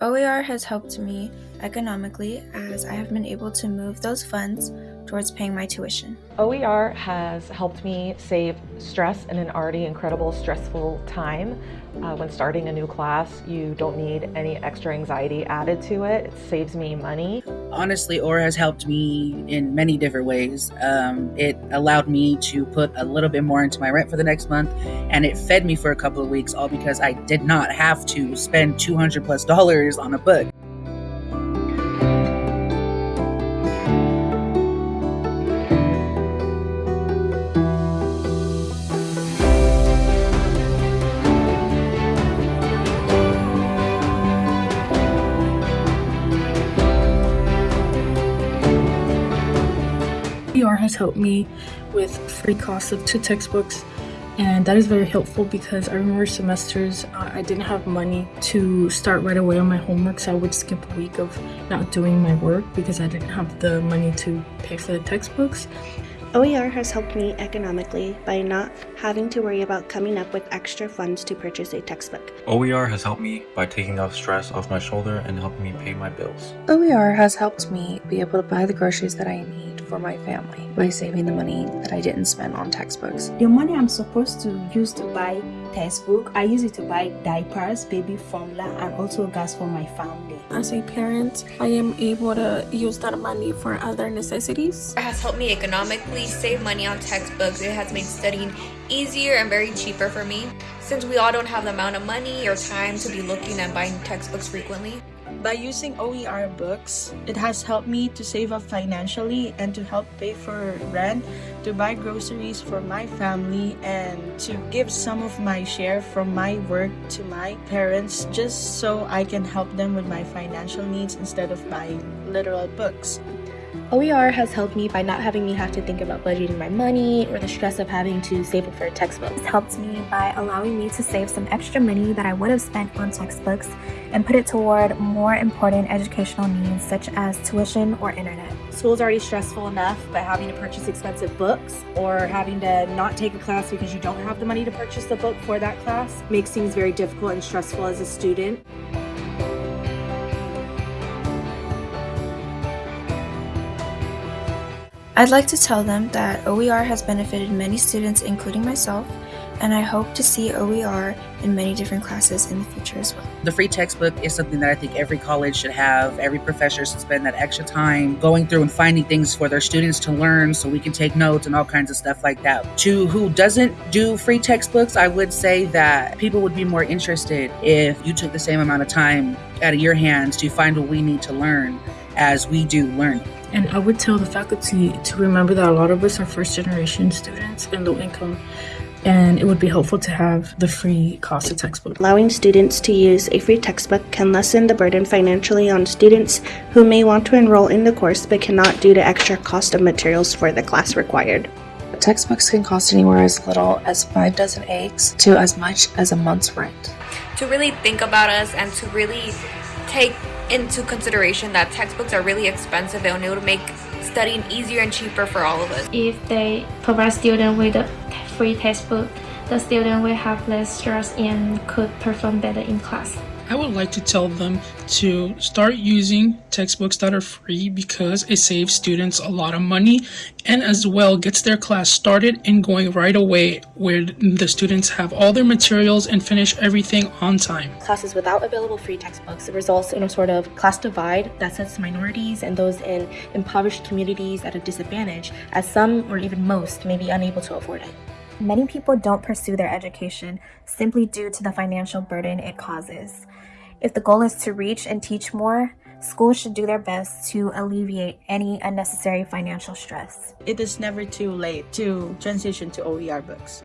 OER has helped me economically as I have been able to move those funds towards paying my tuition. OER has helped me save stress in an already incredible stressful time. Uh, when starting a new class, you don't need any extra anxiety added to it. It saves me money. Honestly, OER has helped me in many different ways. Um, it allowed me to put a little bit more into my rent for the next month, and it fed me for a couple of weeks, all because I did not have to spend 200 plus dollars on a book. OER has helped me with free costs of two textbooks and that is very helpful because I remember semesters uh, I didn't have money to start right away on my homework so I would skip a week of not doing my work because I didn't have the money to pay for the textbooks. OER has helped me economically by not having to worry about coming up with extra funds to purchase a textbook. OER has helped me by taking off stress off my shoulder and helping me pay my bills. OER has helped me be able to buy the groceries that I need for my family by saving the money that I didn't spend on textbooks. The money I'm supposed to use to buy textbook, I use it to buy diapers, baby formula, and also gas for my family. As a parent, I am able to use that money for other necessities. It has helped me economically save money on textbooks. It has made studying easier and very cheaper for me since we all don't have the amount of money or time to be looking and buying textbooks frequently. By using OER books, it has helped me to save up financially and to help pay for rent, to buy groceries for my family, and to give some of my share from my work to my parents just so I can help them with my financial needs instead of buying literal books. OER has helped me by not having me have to think about budgeting my money or the stress of having to save it for a textbook. It's helped me by allowing me to save some extra money that I would have spent on textbooks and put it toward more important educational needs such as tuition or internet. School's already stressful enough by having to purchase expensive books or having to not take a class because you don't have the money to purchase the book for that class makes things very difficult and stressful as a student. I'd like to tell them that OER has benefited many students including myself and I hope to see OER in many different classes in the future as well. The free textbook is something that I think every college should have. Every professor should spend that extra time going through and finding things for their students to learn so we can take notes and all kinds of stuff like that. To who doesn't do free textbooks, I would say that people would be more interested if you took the same amount of time out of your hands to find what we need to learn as we do learn. And I would tell the faculty to remember that a lot of us are first generation students and low income and it would be helpful to have the free cost of textbook. Allowing students to use a free textbook can lessen the burden financially on students who may want to enroll in the course but cannot due to extra cost of materials for the class required. Textbooks can cost anywhere as little as five dozen eggs to as much as a month's rent. To really think about us and to really take into consideration that textbooks are really expensive and it would make studying easier and cheaper for all of us. If they provide students with a free textbook, the student will have less stress and could perform better in class. I would like to tell them to start using textbooks that are free because it saves students a lot of money and as well gets their class started and going right away where the students have all their materials and finish everything on time. Classes without available free textbooks results in a sort of class divide that sets minorities and those in impoverished communities at a disadvantage as some or even most may be unable to afford it. Many people don't pursue their education simply due to the financial burden it causes. If the goal is to reach and teach more, schools should do their best to alleviate any unnecessary financial stress. It is never too late to transition to OER books.